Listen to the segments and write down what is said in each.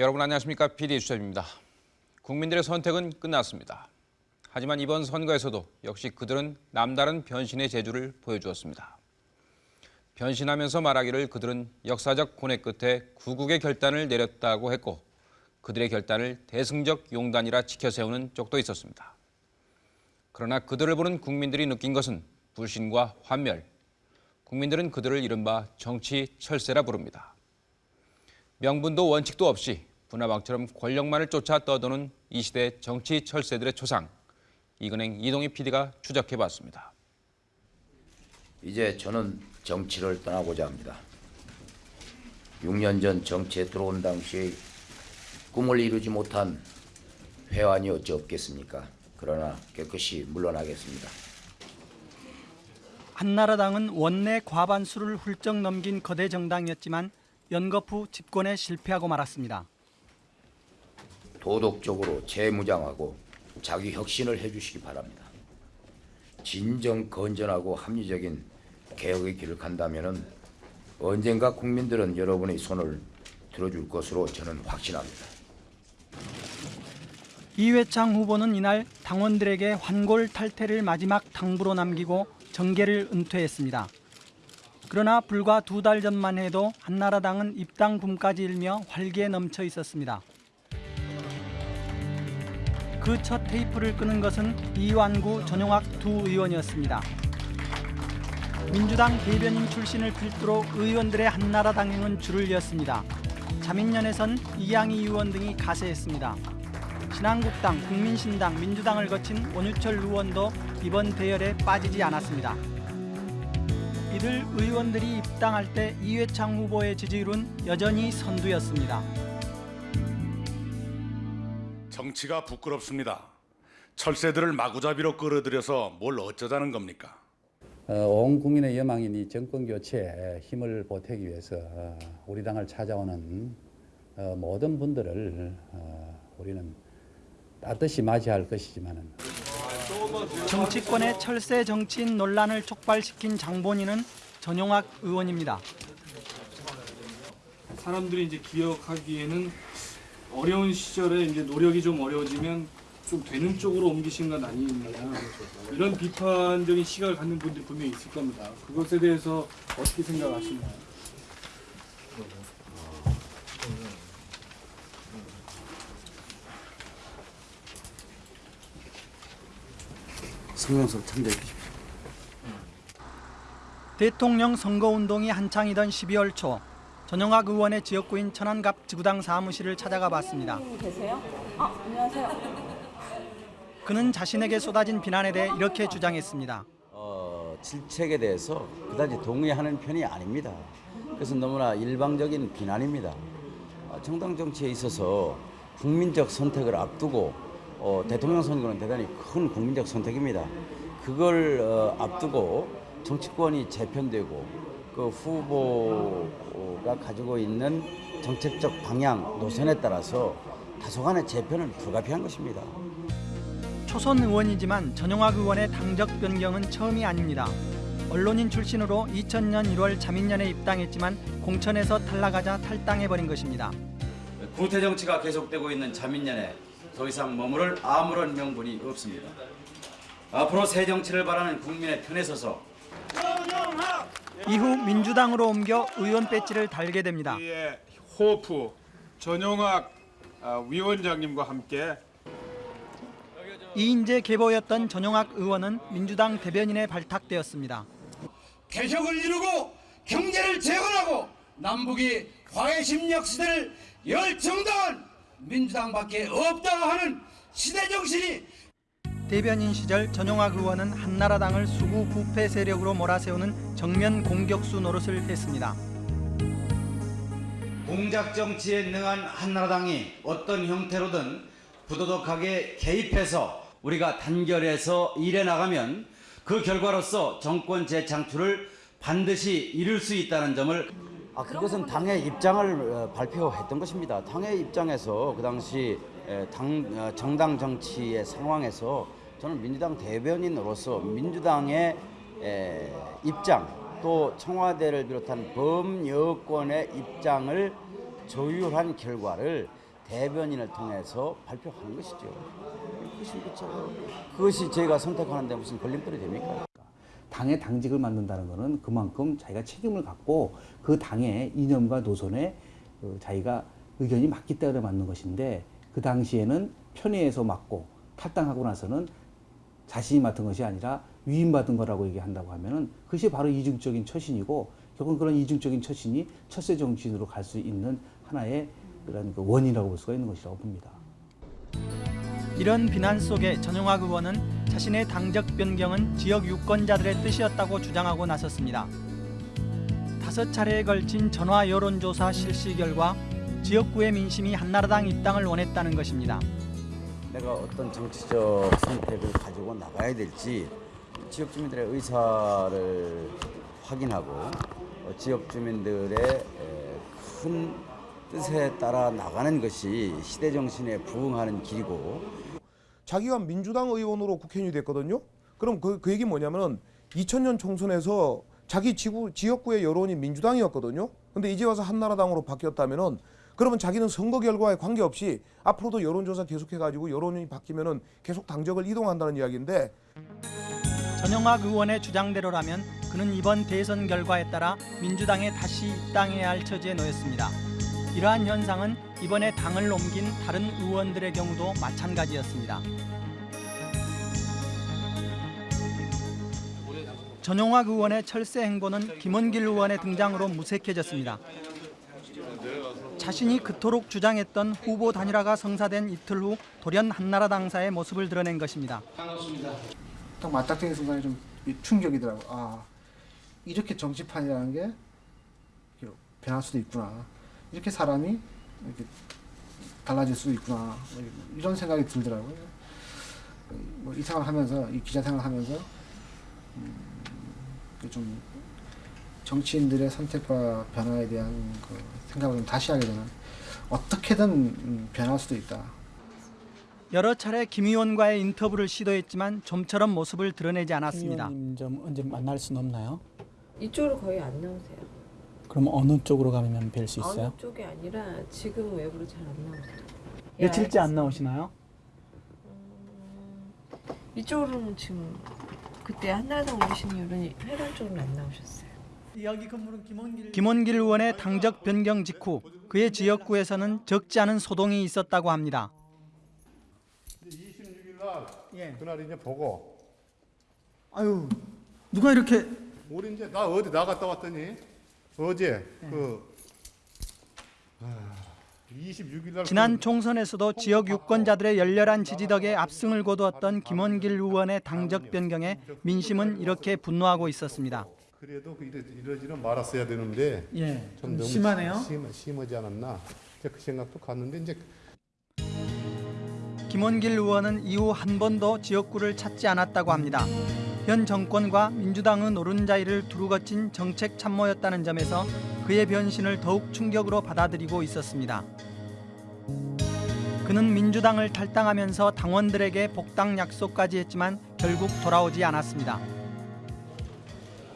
여러분 안녕하십니까? PD 수첩입니다. 국민들의 선택은 끝났습니다. 하지만 이번 선거에서도 역시 그들은 남다른 변신의 재주를 보여주었습니다. 변신하면서 말하기를 그들은 역사적 고뇌 끝에 구국의 결단을 내렸다고 했고 그들의 결단을 대승적 용단이라 지켜세우는 쪽도 있었습니다. 그러나 그들을 보는 국민들이 느낀 것은 불신과 환멸. 국민들은 그들을 이른바 정치 철새라 부릅니다. 명분도 원칙도 없이 분화방처럼 권력만을 쫓아 떠도는 이 시대 정치 철새들의 초상. 이근행 이동희 PD가 추적해봤습니다. 이제 저는 정치를 떠나고자 합니다. 6년 전 정치에 들어온 당시에 꿈을 이루지 못한 회환이 어찌 없겠습니까? 그러나 깨끗이 물러나겠습니다. 한나라당은 원내 과반수를 훌쩍 넘긴 거대 정당이었지만 연거 후 집권에 실패하고 말았습니다. 도덕적으로 재무장하고 자기 혁신을 해주시기 바랍니다. 진정 건전하고 합리적인 개혁의 길을 간다면 언젠가 국민들은 여러분의 손을 들어줄 것으로 저는 확신합니다. 이회창 후보는 이날 당원들에게 환골 탈태를 마지막 당부로 남기고 정계를 은퇴했습니다. 그러나 불과 두 달 전만 해도 한나라당은 입당 붐까지 일며 활기에 넘쳐 있었습니다. 그 첫 테이프를 끄는 것은 이완구 전용학 두 의원이었습니다. 민주당 대변인 출신을 필두로 의원들의 한나라당 행은 줄을 이었습니다. 자민련에선 이양희 의원 등이 가세했습니다. 신한국당, 국민신당, 민주당을 거친 원유철 의원도 이번 대열에 빠지지 않았습니다. 이들 의원들이 입당할 때 이회창 후보의 지지율은 여전히 선두였습니다. 정치가 부끄럽습니다. 철새들을 마구잡이로 끌어들여서 뭘 어쩌자는 겁니까? 어, 온 국민의 여망인 이 정권 교체에 힘을 보태기 위해서 어, 우리 당을 찾아오는 어, 모든 분들을 어, 우리는 따뜻이 맞이할 것이지만은 정치권의 철새 정치인 논란을 촉발시킨 장본인은 전용학 의원입니다. 사람들이 이제 기억하기에는 어려운 시절에 이제 노력이 좀 어려워지면 좀 되는 쪽으로 옮기신 건 아니냐 이런 비판적인 시각을 갖는 분들이 분명히 있을 겁니다. 그것에 대해서 어떻게 생각하시나요? 성명서 참조해 주십시오. 대통령 선거운동이 한창이던 12월 초 전용학 의원의 지역구인 천안갑 지구당 사무실을 찾아가 봤습니다. 계세요? 아, 안녕하세요. 그는 자신에게 쏟아진 비난에 대해 이렇게 주장했습니다. 어, 질책에 대해서 그다지 동의하는 편이 아닙니다. 그래서 너무나 일방적인 비난입니다. 어, 정당 정치에 있어서 국민적 선택을 앞두고 어, 대통령 선거는 대단히 큰 국민적 선택입니다. 그걸 어, 앞두고 정치권이 재편되고 그 후보가 가지고 있는 정책적 방향, 노선에 따라서 다소간의 재편은 불가피한 것입니다. 초선 의원이지만 전용학 의원의 당적 변경은 처음이 아닙니다. 언론인 출신으로 2000년 1월 자민련에 입당했지만 공천에서 탈락하자 탈당해버린 것입니다. 구태 정치가 계속되고 있는 자민련에 더 이상 머무를 아무런 명분이 없습니다. 앞으로 새 정치를 바라는 국민의 편에 서서 이후 민주당으로 옮겨 의원 배지를 달게 됩니다. 호프 전용학 아, 위원장님과 함께 이인재 계보였던 전용학 의원은 민주당 대변인에 발탁되었습니다. 개혁을 이루고 경제를 재건하고 남북이 화해 심력 시대를 열 정당은 민주당밖에 없다고 하는 시대 정신이 대변인 시절 전용학 의원은 한나라당을 수구 부패 세력으로 몰아세우는 정면 공격수 노릇을 했습니다. 공작 정치에 능한 한나라당이 어떤 형태로든 부도덕하게 개입해서 우리가 단결해서 일해 나가면 그 결과로서 정권 재창출을 반드시 이룰 수 있다는 점을 아 그것은 당의 입장을 어, 발표했던 것입니다. 당의 입장에서 그 당시 에, 당 어, 정당 정치의 상황에서 저는 민주당 대변인으로서 민주당의 에, 입장 또 청와대를 비롯한 범여권의 입장을 조율한 결과를 대변인을 통해서 발표하는 것이죠. 그것이, 저희가 선택하는데 무슨 걸림돌이 됩니까? 당의 당직을 만든다는 것은 그만큼 자기가 책임을 갖고 그 당의 이념과 노선에 어, 자기가 의견이 맞기 때문에 맞는 것인데 그 당시에는 편의해서 맞고 탈당하고 나서는 자신이 맡은 것이 아니라 위임받은 거라고 얘기한다고 하면은 그것이 바로 이중적인 처신이고 결국은 그런 이중적인 처신이 철새 정치인으로 갈 수 있는 하나의 그런 그 원인이라고 볼 수가 있는 것이라고 봅니다. 이런 비난 속에 전용학 의원은 자신의 당적 변경은 지역 유권자들의 뜻이었다고 주장하고 나섰습니다. 다섯 차례에 걸친 전화 여론조사 실시 결과 지역구의 민심이 한나라당 입당을 원했다는 것입니다. 내가 어떤 정치적 선택을 가지고 나가야 될지 지역 주민들의 의사를 확인하고 어, 지역 주민들의 에, 큰 뜻에 따라 나가는 것이 시대 정신에 부응하는 길이고 자기가 민주당 의원으로 국회의원이 됐거든요. 그럼 그, 그 얘기 뭐냐면은 2000년 총선에서 자기 지구, 지역구의 여론이 민주당이었거든요. 근데 이제 와서 한나라당으로 바뀌었다면은 그러면 자기는 선거 결과에 관계없이 앞으로도 여론조사 계속해가지고 여론이 바뀌면은 계속 당적을 이동한다는 이야기인데 전영학 의원의 주장대로라면 그는 이번 대선 결과에 따라 민주당에 다시 입당해야 할 처지에 놓였습니다. 이러한 현상은 이번에 당을 옮긴 다른 의원들의 경우도 마찬가지였습니다. 전용학 의원의 철새 행보는 김원길 의원의 등장으로 무색해졌습니다. 자신이 그토록 주장했던 후보 단일화가 성사된 이틀 후 돌연 한나라당사의 모습을 드러낸 것입니다. 딱 맞닥뜨린 순간에 좀 충격이더라고. 아 이렇게 정치판이라는 게 변할 수도 있구나. 이렇게 사람이 이렇게 달라질 수도 있구나. 뭐 이런 생각이 들더라고요. 뭐 이 생활 하면서 이 기자 생활 하면서 음, 좀 정치인들의 선택과 변화에 대한 그 생각을 좀 다시 하게 되는 어떻게든 음, 변할 수도 있다. 여러 차례 김 의원과의 인터뷰를 시도했지만 좀처럼 모습을 드러내지 않았습니다. 의원님 좀 언제 만날 수는 없나요? 이쪽으로 거의 안 나오세요. 그럼 어느 쪽으로 가면 뵐 수 있어요? 어느 쪽이 아니라 지금 외부로 잘 안 나오세요. 며칠째 안 나오시나요? 이쪽으로는 지금 그때 한나라당 오신 이후로는 회관 쪽으로는 안 나오셨어요. 여기 건물은 김원길... 김원길 의원의 당적 변경 직후 그의 지역구에서는 적지 않은 소동이 있었다고 합니다. 26일 날 예. 그날 이제 보고 아유 누가 이렇게 우리 이제 나 어디 나갔다 왔더니 어제 예. 그 아, 26일 날 지난 그 총선에서도 지역 유권자들의 열렬한 지지 덕에 압승을 거두었던 김원길 의원의 당적 변경에 민심은 이렇게 분노하고 있었습니다. 그래도 그 이러, 이러지는 말았어야 되는데 예, 좀 너무 심하네요. 심, 심하지 않았나 그 생각도 갔는데 이제 김원길 의원은 이후 한 번도 지역구를 찾지 않았다고 합니다. 현 정권과 민주당의 노른자이를 두루 거친 정책 참모였다는 점에서 그의 변신을 더욱 충격으로 받아들이고 있었습니다. 그는 민주당을 탈당하면서 당원들에게 복당 약속까지 했지만 결국 돌아오지 않았습니다.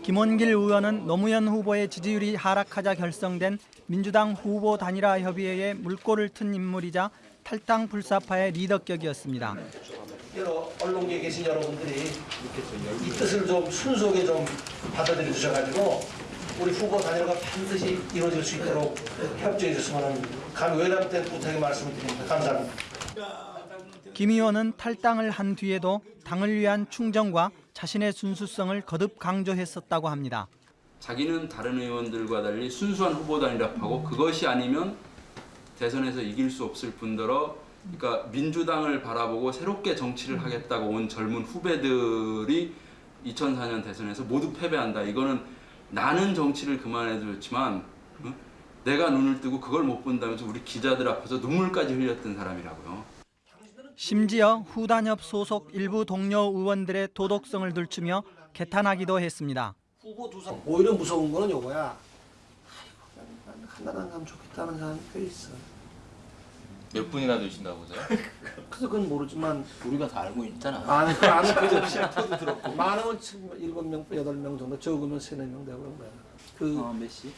김원길 의원은 노무현 후보의 지지율이 하락하자 결성된 민주당 후보 단일화 협의회의 물꼬를 튼 인물이자 탈당 불사파의 리더격이었습니다. 여러 언론계에 계신 여러분들이 이 뜻을 좀 순수하게 좀 받아들여 주셔가지고 우리 후보 단일화가 반드시 이루어질 수 있도록 협조해 주시면 간 외람된 부탁의 말씀을 드립니다. 감사합니다. 김 의원은 탈당을 한 뒤에도 당을 위한 충정과 자신의 순수성을 거듭 강조했었다고 합니다. 자기는 다른 의원들과 달리 순수한 후보 단일화하고 그것이 아니면 대선에서 이길 수 없을 뿐더러 그러니까 민주당을 바라보고 새롭게 정치를 하겠다고 온 젊은 후배들이 2004년 대선에서 모두 패배한다. 이거는 나는 정치를 그만해도 좋지만 어? 내가 눈을 뜨고 그걸 못 본다면서 우리 기자들 앞에서 눈물까지 흘렸던 사람이라고요. 심지어 후단협 소속 일부 동료 의원들의 도덕성을 들추며 개탄하기도 했습니다. 후보 두상 오히려 무서운 거는 요거야. 아이고, 한나라당 가면 좋겠다는 사람이 꽤 있어. 몇 분이나 되신다고 보세요? 그래서 그건 모르지만 우리가 다 알고 있잖아. 아니 그 아는 그 없이 터도 들었고 많으면 일곱 명 여덟 명 정도 적으면 세네 명 되고 그런 거야. 그몇 시?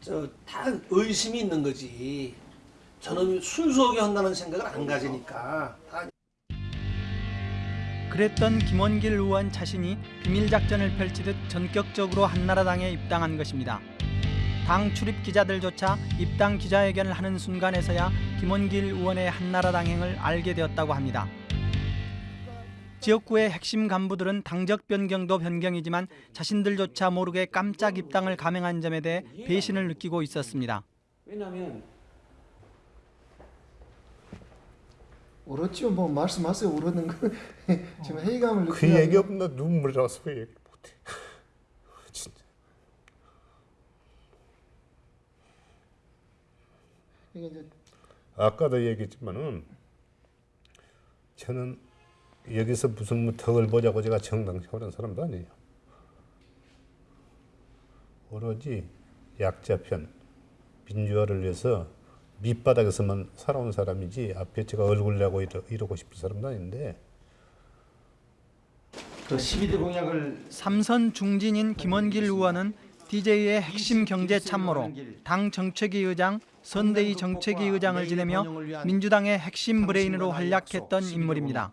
저다 의심이 있는 거지. 저는 순수하게 한다는 생각을 안 가지니까 다 그랬던 김원길 의원 자신이 비밀 작전을 펼치듯 전격적으로 한나라당에 입당한 것입니다. 당 출입 기자들조차 입당 기자회견을 하는 순간에서야 김원길 의원의 한나라당행을 알게 되었다고 합니다. 지역구의 핵심 간부들은 당적 변경도 변경이지만 자신들조차 모르게 깜짝 입당을 감행한 점에 대해 배신을 느끼고 있었습니다. 왜냐하면 울었죠. 뭐 말씀하세요. 울었는 거 지금 회의감을 그 느끼는 얘기 없나 눈물 나서 얘기 못해. 진짜. 이게 이제 아까도 얘기했지만은 저는 여기서 무슨 뭐 덕을 보자고 제가 정당 세우는 사람도 아니에요. 오로지 약자 편, 민주화를 위해서 밑바닥에서만 살아온 사람이지 앞에 제가 얼굴 내고 이러, 이러고 싶은 사람도 아닌데 그 12대 공약을 삼선 중진인 김원길 의원은 DJ의 핵심 경제 참모로 당 정책위 의장, 선대위 정책위 의장을 지내며 민주당의 핵심 브레인으로 활약했던 인물입니다.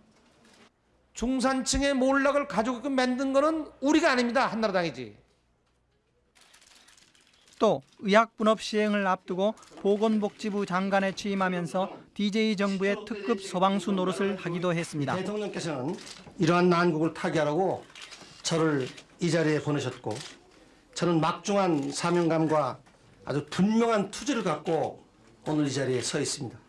중산층의 몰락을 가지고 만든 거는 우리가 아닙니다. 한나라당이지. 또 의학 분업 시행을 앞두고 보건복지부 장관에 취임하면서 DJ 정부의 특급 소방수 노릇을 하기도 했습니다. 대통령께서는 이러한 난국을 타개하라고 저를 이 자리에 보내셨고 저는 막중한 사명감과 아주 분명한 투지를 갖고 오늘 이 자리에 서 있습니다.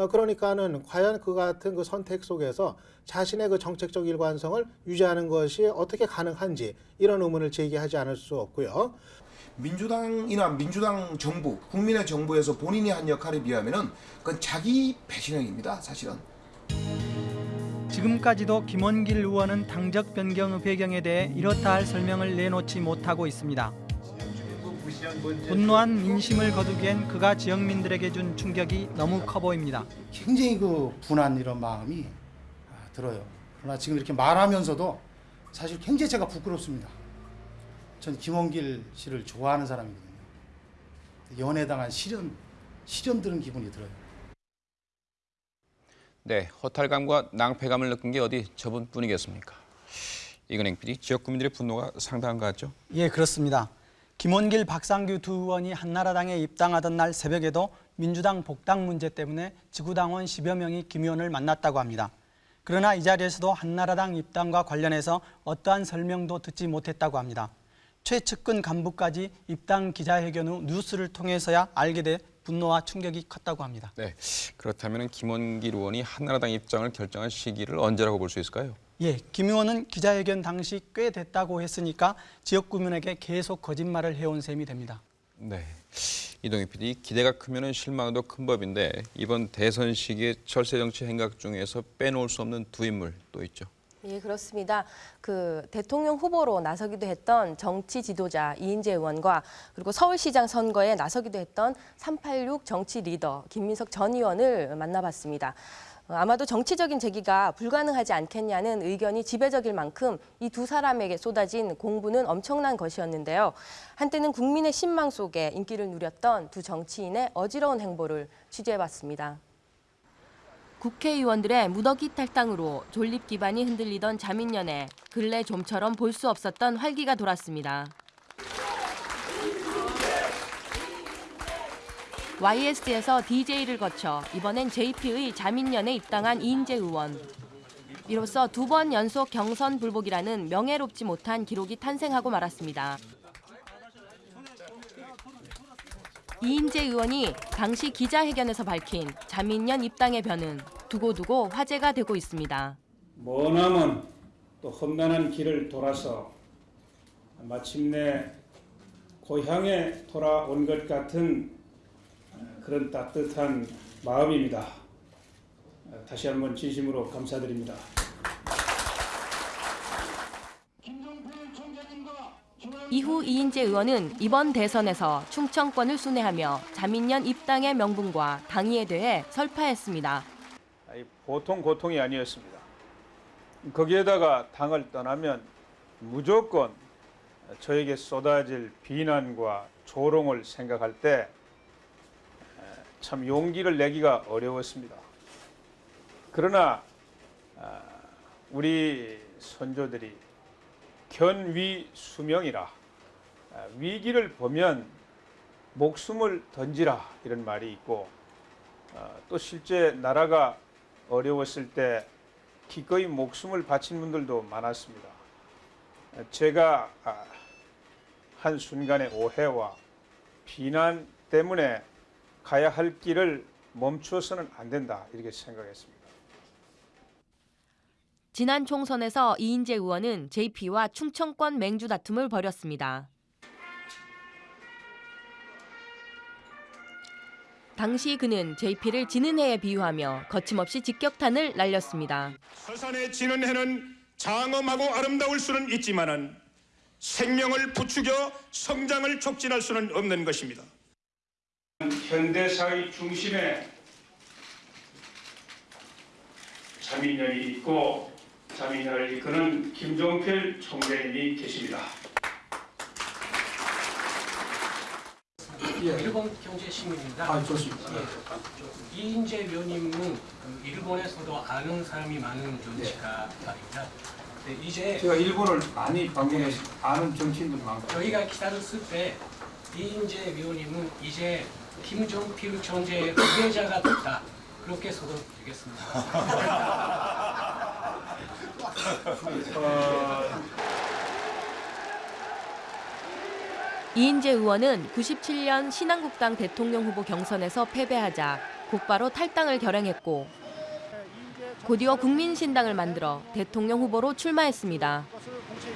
어, 그러니까는 과연 그 같은 그 선택 속에서 자신의 그 정책적 일관성을 유지하는 것이 어떻게 가능한지 이런 의문을 제기하지 않을 수 없고요. 민주당이나 민주당 정부, 국민의 정부에서 본인이 한 역할에 비하면은 그건 자기 배신형입니다. 사실은. 지금까지도 김원길 의원은 당적 변경의 배경에 대해 이렇다 할 설명을 내놓지 못하고 있습니다. 분노한 민심을 거두기엔 그가 지역민들에게 준 충격이 너무 커 보입니다. 굉장히 그 분한 이런 마음이 아, 들어요. 그러나 지금 이렇게 말하면서도 사실 굉장히 제가 부끄럽습니다. 전 김원길 씨를 좋아하는 사람이거든요. 연애당한 시련, 시련 들은 기분이 들어요. 네, 허탈감과 낭패감을 느낀 게 어디 저분뿐이겠습니까? 이근행 PD, 지역 구민들의 분노가 상당한 것 같죠? 예, 그렇습니다. 김원길, 박상규 두 의원이 한나라당에 입당하던 날 새벽에도 민주당 복당 문제 때문에 지구당원 10여 명이 김 의원을 만났다고 합니다. 그러나 이 자리에서도 한나라당 입당과 관련해서 어떠한 설명도 듣지 못했다고 합니다. 최측근 간부까지 입당 기자회견 후 뉴스를 통해서야 알게 돼 분노와 충격이 컸다고 합니다. 네, 그렇다면 김원길 의원이 한나라당 입장을 결정한 시기를 언제라고 볼 수 있을까요? 예, 김 의원은 기자회견 당시 꽤 됐다고 했으니까 지역 구민에게 계속 거짓말을 해온 셈이 됩니다. 네, 이동희 PD, 기대가 크면 실망도 큰 법인데 이번 대선 시기에 철새 정치 행각 중에서 빼놓을 수 없는 두 인물 또 있죠. 예, 그렇습니다. 그 대통령 후보로 나서기도 했던 정치 지도자 이인재 의원과 그리고 서울시장 선거에 나서기도 했던 386 정치 리더 김민석 전 의원을 만나봤습니다. 어, 아마도 정치적인 재기가 불가능하지 않겠냐는 의견이 지배적일 만큼 이 두 사람에게 쏟아진 공부는 엄청난 것이었는데요. 한때는 국민의 신망 속에 인기를 누렸던 두 정치인의 어지러운 행보를 취재해봤습니다. 국회의원들의 무더기 탈당으로 존립 기반이 흔들리던 자민련에 근래 좀처럼 볼 수 없었던 활기가 돌았습니다. YS에서 DJ를 거쳐 이번엔 JP의 자민련에 입당한 이인재 의원. 이로써 두 번 연속 경선 불복이라는 명예롭지 못한 기록이 탄생하고 말았습니다. 이인재 의원이 당시 기자회견에서 밝힌 자민련 입당의 변은 두고두고 화제가 되고 있습니다. 머나먼 또 험난한 길을 돌아서 마침내 고향에 돌아온 것 같은 그런 따뜻한 마음입니다. 다시 한번 진심으로 감사드립니다. 이후 이인재 의원은 이번 대선에서 충청권을 순회하며 자민련 입당의 명분과 당위에 대해 설파했습니다. 아니, 보통 고통이 아니었습니다. 거기에다가 당을 떠나면 무조건 저에게 쏟아질 비난과 조롱을 생각할 때 참 용기를 내기가 어려웠습니다. 그러나 아, 우리 선조들이 견위 수명이라 아, 위기를 보면 목숨을 던지라 이런 말이 있고 아, 또 실제 나라가 어려웠을 때 기꺼이 목숨을 바친 분들도 많았습니다. 아, 제가 아, 한 순간의 오해와 비난 때문에 가야 할 길을 멈추어서는 안 된다 이렇게 생각했습니다. 지난 총선에서 이인재 의원은 JP와 충청권 맹주 다툼을 벌였습니다. 당시 그는 JP를 지는 해에 비유하며 거침없이 직격탄을 날렸습니다. 서산에 지는 해는 장엄하고 아름다울 수는 있지만은 생명을 부추겨 성장을 촉진할 수는 없는 것입니다. 현대사의 중심에 자민련이 있고 자민련을 이끄는 김종필 총재님이 계십니다. 일본 경제 신문입니다. 아, 좋습니다. 예. 이인재 위원님은 그 일본에서도 아는 사람이 많은 정치가 말입니다. 네, 이제 제가 일본을 많이 방문해서 아는 정치인들 많고 저희가 기다렸을 때 이인재 위원님은 이제 김종필 총재의 후계자가 됐다. 그렇게 소개되겠습니다. 이인재 의원은 97년 신한국당 대통령 후보 경선에서 패배하자 곧바로 탈당을 결행했고 곧이어 국민신당을 만들어 대통령 후보로 출마했습니다.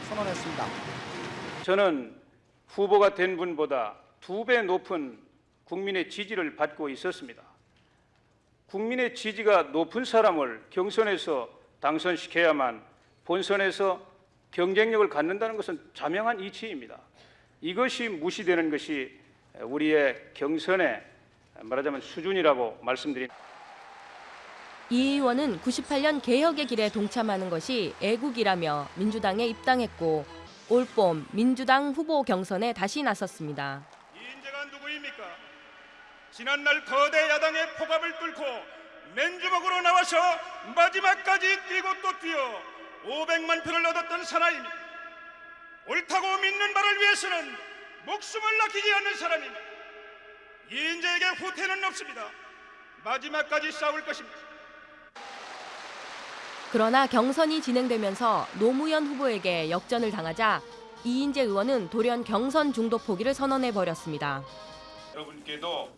선언했습니다. 저는 후보가 된 분보다 두 배 높은 국민의 지지를 받고 있었습니다. 국민의 지지가 높은 사람을 경선에서 당선시켜야만 본선에서 경쟁력을 갖는다는 것은 자명한 이치입니다. 이것이 무시되는 것이 우리의 경선의 말하자면 수준이라고 말씀드립니다. 이 의원은 98년 개혁의 길에 동참하는 것이 애국이라며 민주당에 입당했고 올봄 민주당 후보 경선에 다시 나섰습니다. 이 인재가 누구입니까? 지난날 거대 야당의 포갑을 뚫고 맨주먹으로 나와서 마지막까지 뛰고 또 뛰어 500만 표를 얻었던 사나이입니다. 옳다고 믿는 바를 위해서는 목숨을 아끼지 않는 사람입니다. 이인재에게 후퇴는 없습니다. 마지막까지 싸울 것입니다. 그러나 경선이 진행되면서 노무현 후보에게 역전을 당하자 이인재 의원은 돌연 경선 중도 포기를 선언해 버렸습니다. 여러분께도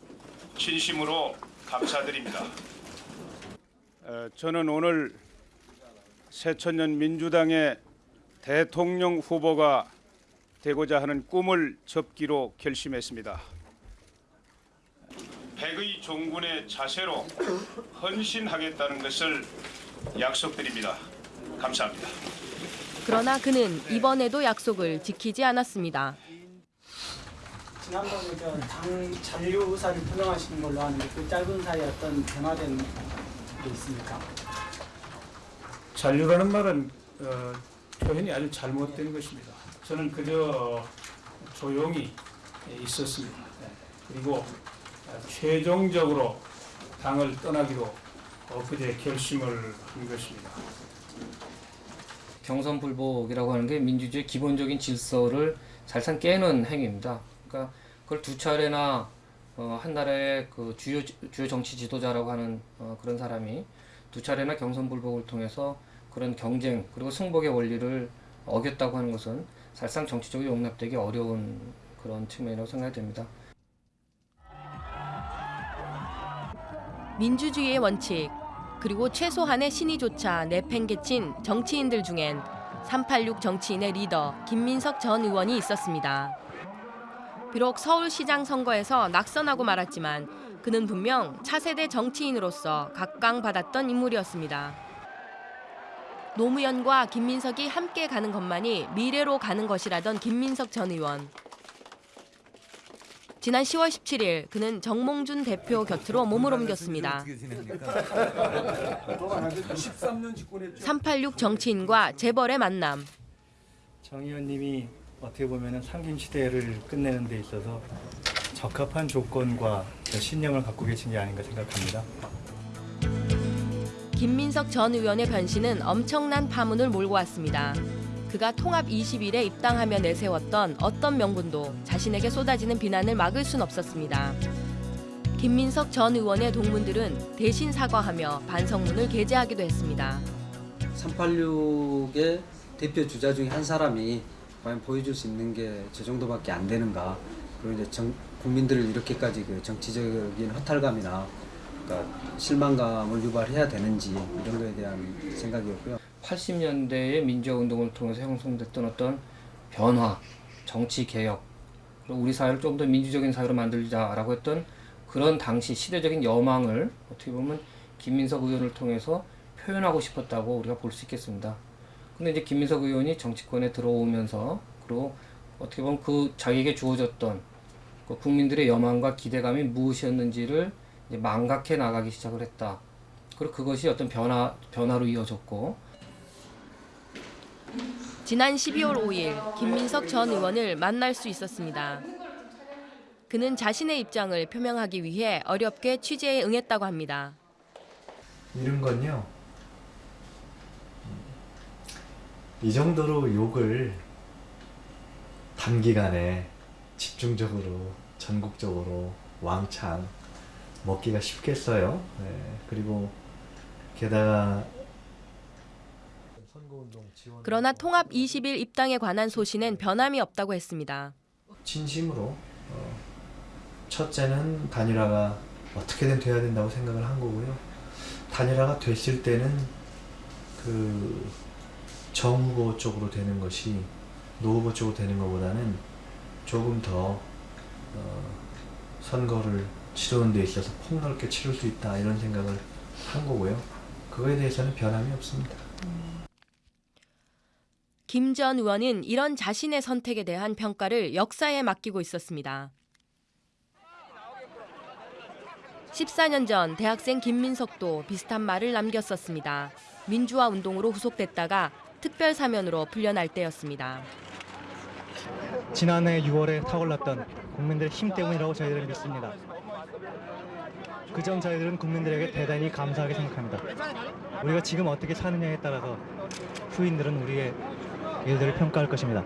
진심으로 감사드립니다. 어, 저는 오늘 새천년 민주당의 대통령 후보가 되고자 하는 꿈을 접기로 결심했습니다. 백의 종군의 자세로 헌신하겠다는 것을 약속드립니다. 감사합니다. 그러나 그는 이번에도 약속을 지키지 않았습니다. 지난번에 저당 잔류 의사를 표명하시는 걸로 아는데 그 짧은 사이에 어떤 변화된 게 있습니까? 잔류라는 말은 어, 표현이 아주 잘못된 것입니다. 저는 그저 조용히 있었습니다. 네. 그리고 최종적으로 당을 떠나기로 엊그제 결심을 한 것입니다. 경선 불복이라고 하는 게 민주주의 기본적인 질서를 살상 깨는 행위입니다. 그러니까 그걸 두 차례나 어, 한 나라의 그 주요 주요 정치 지도자라고 하는 어, 그런 사람이 두 차례나 경선 불복을 통해서 그런 경쟁 그리고 승복의 원리를 어겼다고 하는 것은 사실상 정치적으로 용납되기 어려운 그런 측면이라고 생각이 됩니다. 민주주의의 원칙 그리고 최소한의 신의조차 내팽개친 정치인들 중엔 386 정치인의 리더 김민석 전 의원이 있었습니다. 비록 서울시장 선거에서 낙선하고 말았지만 그는 분명 차세대 정치인으로서 각광받았던 인물이었습니다. 노무현과 김민석이 함께 가는 것만이 미래로 가는 것이라던 김민석 전 의원. 지난 10월 17일 그는 정몽준 대표 곁으로 몸을 옮겼습니다. 386 정치인과 재벌의 만남. 정 의원님이 어떻게 보면 상김 시대를 끝내는 데 있어서 적합한 조건과 더 신념을 갖고 계신 게 아닌가 생각합니다. 김민석 전 의원의 변신은 엄청난 파문을 몰고 왔습니다. 그가 통합 20일에 입당하며 내세웠던 어떤 명분도 자신에게 쏟아지는 비난을 막을 순 없었습니다. 김민석 전 의원의 동문들은 대신 사과하며 반성문을 게재하기도 했습니다. 386의 대표 주자 중에 한 사람이 과연 보여줄 수 있는 게 저 정도밖에 안 되는가. 그리고 이제 정, 국민들을 이렇게까지 그 정치적인 허탈감이나 그러니까 실망감을 유발해야 되는지 이런 거에 대한 생각이었고요. 80년대의 민주화 운동을 통해서 형성됐던 어떤 변화, 정치 개혁, 그리고 우리 사회를 좀 더 민주적인 사회로 만들자라고 했던 그런 당시 시대적인 여망을 어떻게 보면 김민석 의원을 통해서 표현하고 싶었다고 우리가 볼 수 있겠습니다. 근데 이제 김민석 의원이 정치권에 들어오면서 그리고 어떻게 보면 그 자기에게 주어졌던 그 국민들의 여망과 기대감이 무엇이었는지를 이제 망각해 나가기 시작을 했다. 그리고 그것이 어떤 변화 변화로 이어졌고 지난 12월 5일 김민석 전 의원을 만날 수 있었습니다. 그는 자신의 입장을 표명하기 위해 어렵게 취재에 응했다고 합니다. 이런 건요. 이 정도로 욕을 단기간에 집중적으로 전국적으로 왕창 먹기가 쉽겠어요. 네. 그리고 게다가 그러나 통합 20일 입당에 관한 소신엔 변함이 없다고 했습니다. 진심으로 어, 첫째는 단일화가 어떻게든 돼야 된다고 생각을 한 거고요. 단일화가 됐을 때는 그 정후보 쪽으로 되는 것이 노후보 쪽으로 되는 것보다는 조금 더 어, 선거를 치르는 데 있어서 폭넓게 치를 수 있다 이런 생각을 한 거고요. 그거에 대해서는 변함이 없습니다. 김전 의원은 이런 자신의 선택에 대한 평가를 역사에 맡기고 있었습니다. 14년 전 대학생 김민석도 비슷한 말을 남겼었습니다. 민주화 운동으로 후속됐다가 특별 사면으로 풀려날 때였습니다. 지난해 6월에 타올랐던 국민들의 힘 때문이라고 저희들은 믿습니다. 그전 저희들은 국민들에게 대단히 감사하게 생각합니다. 우리가 지금 어떻게 사느냐에 따라서 후인들은 우리의 일들을 평가할 것입니다.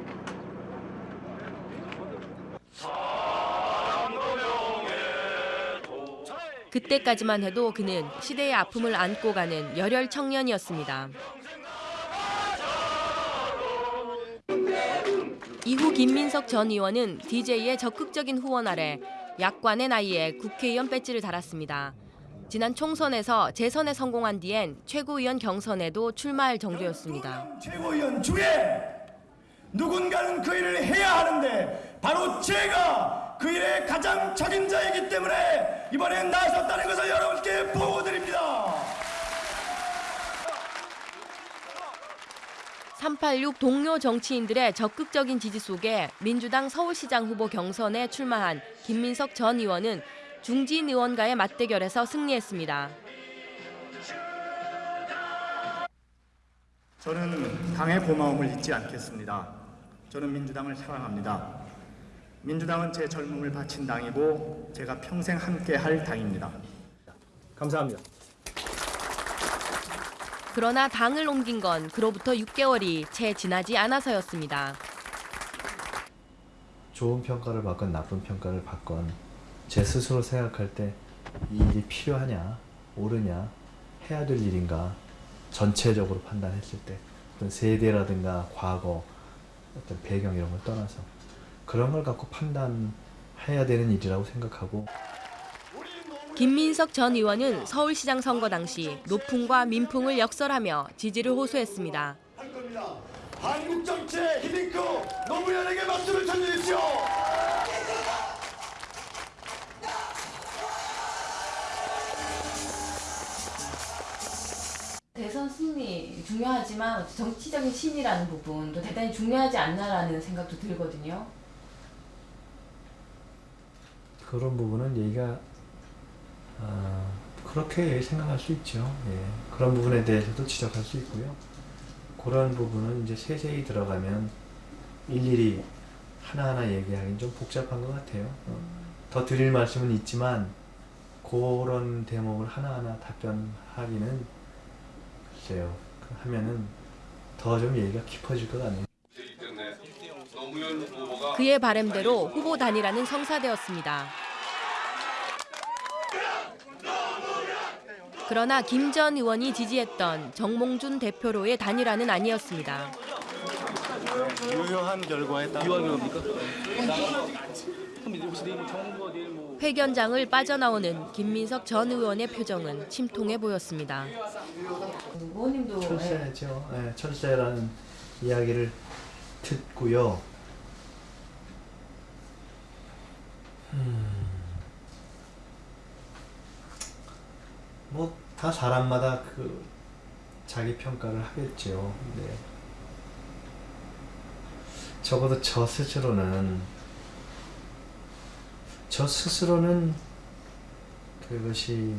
그때까지만 해도 그는 시대의 아픔을 안고 가는 열혈 청년이었습니다. 이후 김민석 전 의원은 DJ의 적극적인 후원 아래 약관의 나이에 국회의원 배지를 달았습니다. 지난 총선에서 재선에 성공한 뒤엔 최고위원 경선에도 출마할 정도였습니다. 최고위원 중에 누군가는 그 일을 해야 하는데 바로 제가 그 일의 가장 책임자이기 때문에 이번에 나섰다는 것을 여러분께 보고드립니다. 386 동료 정치인들의 적극적인 지지 속에 민주당 서울시장 후보 경선에 출마한 김민석 전 의원은 중진 의원과의 맞대결에서 승리했습니다. 저는 당의 고마움을 잊지 않겠습니다. 저는 민주당을 사랑합니다. 민주당은 제 젊음을 바친 당이고 제가 평생 함께 할 당입니다. 감사합니다. 그러나 당을 옮긴 건 그로부터 6개월이 채 지나지 않아서였습니다. 좋은 평가를 받건 나쁜 평가를 받건 제 스스로 생각할 때 이 일이 필요하냐 옳으냐 해야 될 일인가 전체적으로 판단했을 때 어떤 세대라든가 과거 어떤 배경 이런 걸 떠나서 그런 걸 갖고 판단해야 되는 일이라고 생각하고 김민석 전 의원은 서울시장 선거 당시 노풍과 민풍을 역설하며 지지를 호소했습니다. 한국 정치의 히딩크 노무현에게 박수를 쳐주십시오. 대선 승리 중요하지만 정치적인 신이라는 부분도 대단히 중요하지 않나라는 생각도 들거든요. 그런 부분은 얘기가 아, 그렇게 생각할 수 있죠. 예. 그런 부분에 대해서도 지적할 수 있고요. 그런 부분은 이제 세세히 들어가면 일일이 하나하나 얘기하기는 좀 복잡한 것 같아요. 어, 더 드릴 말씀은 있지만 그런 대목을 하나하나 답변하기는 글쎄요. 그 하면은 더 좀 얘기가 깊어질 것 같네요. 그의 바램대로 후보 단일화는 성사되었습니다. 그러나 김 전 의원이 지지했던 정몽준 대표로의 단일화는 아니었습니다. 유효한 결과에 따라? 회견장을 빠져나오는 김민석 전 의원의 표정은 침통해 보였습니다. 의원님도 철새죠. 네, 철새라는 이야기를 듣고요. 음, 뭐 다 사람마다 그 자기 평가를 하겠죠. 근데 적어도 저 스스로는 저 스스로는 그것이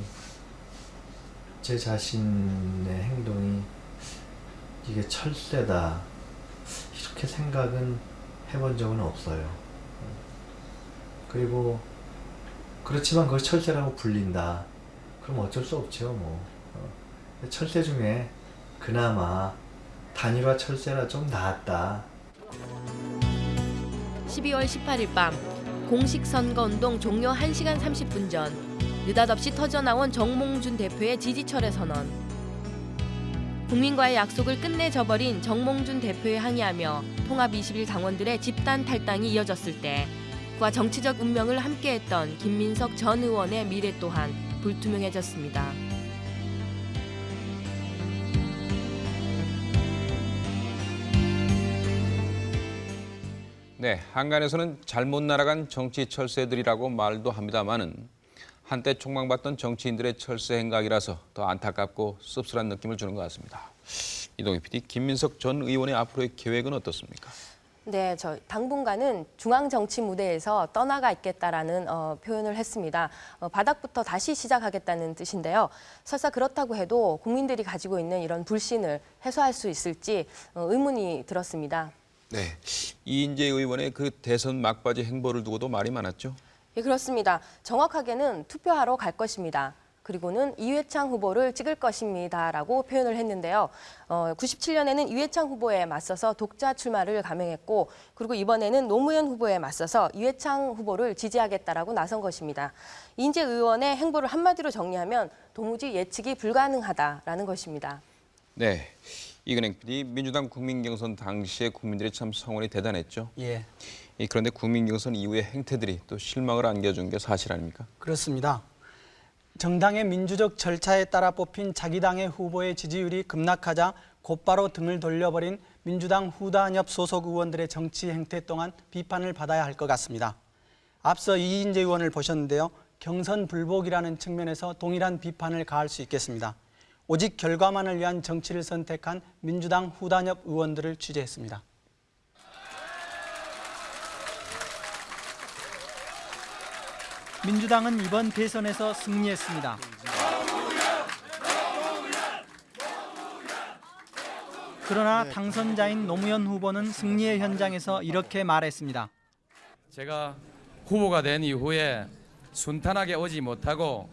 제 자신의 행동이 이게 철새다 이렇게 생각은 해본 적은 없어요. 그리고 그렇지만 그걸 철새라고 불린다. 그럼 어쩔 수 없죠. 뭐 어. 철새 중에 그나마 단일화 철새라 좀 나았다. 12월 18일 밤 공식 선거운동 종료 1시간 30분 전 느닷없이 터져나온 정몽준 대표의 지지철회 선언. 국민과의 약속을 끝내 저버린 정몽준 대표에 항의하며 통합 21 당원들의 집단 탈당이 이어졌을 때 그와 정치적 운명을 함께했던 김민석 전 의원의 미래 또한 불투명해졌습니다. 네, 한간에서는 잘못 날아간 정치 철새들이라고 말도 합니다만은 한때 촉망받던 정치인들의 철새 행각이라서 더 안타깝고 씁쓸한 느낌을 주는 것 같습니다. 이동희 PD, 김민석 전 의원의 앞으로의 계획은 어떻습니까? 네, 저 당분간은 중앙 정치 무대에서 떠나가 있겠다라는 어, 표현을 했습니다. 어, 바닥부터 다시 시작하겠다는 뜻인데요. 설사 그렇다고 해도 국민들이 가지고 있는 이런 불신을 해소할 수 있을지 어, 의문이 들었습니다. 네, 이인재 의원의 그 대선 막바지 행보를 두고도 말이 많았죠. 예, 그렇습니다. 정확하게는 투표하러 갈 것입니다. 그리고는 이회창 후보를 찍을 것입니다라고 표현을 했는데요. 어, 97년에는 이회창 후보에 맞서서 독자 출마를 감행했고 그리고 이번에는 노무현 후보에 맞서서 이회창 후보를 지지하겠다라고 나선 것입니다. 인재 의원의 행보를 한마디로 정리하면 도무지 예측이 불가능하다라는 것입니다. 네, 이근행 PD, 민주당 국민 경선 당시에 국민들이 참 성원이 대단했죠. 예, 이 그런데 국민 경선 이후의 행태들이 또 실망을 안겨준 게 사실 아닙니까? 그렇습니다. 정당의 민주적 절차에 따라 뽑힌 자기 당의 후보의 지지율이 급락하자 곧바로 등을 돌려버린 민주당 후단협 소속 의원들의 정치 행태 동안 비판을 받아야 할 것 같습니다. 앞서 이인재 의원을 보셨는데요. 경선 불복이라는 측면에서 동일한 비판을 가할 수 있겠습니다. 오직 결과만을 위한 정치를 선택한 민주당 후단협 의원들을 취재했습니다. 민주당은 이번 대선에서 승리했습니다. 그러나 당선자인 노무현 후보는 승리의 현장에서 이렇게 말했습니다. 제가 후보가 된 이후에 순탄하게 오지 못하고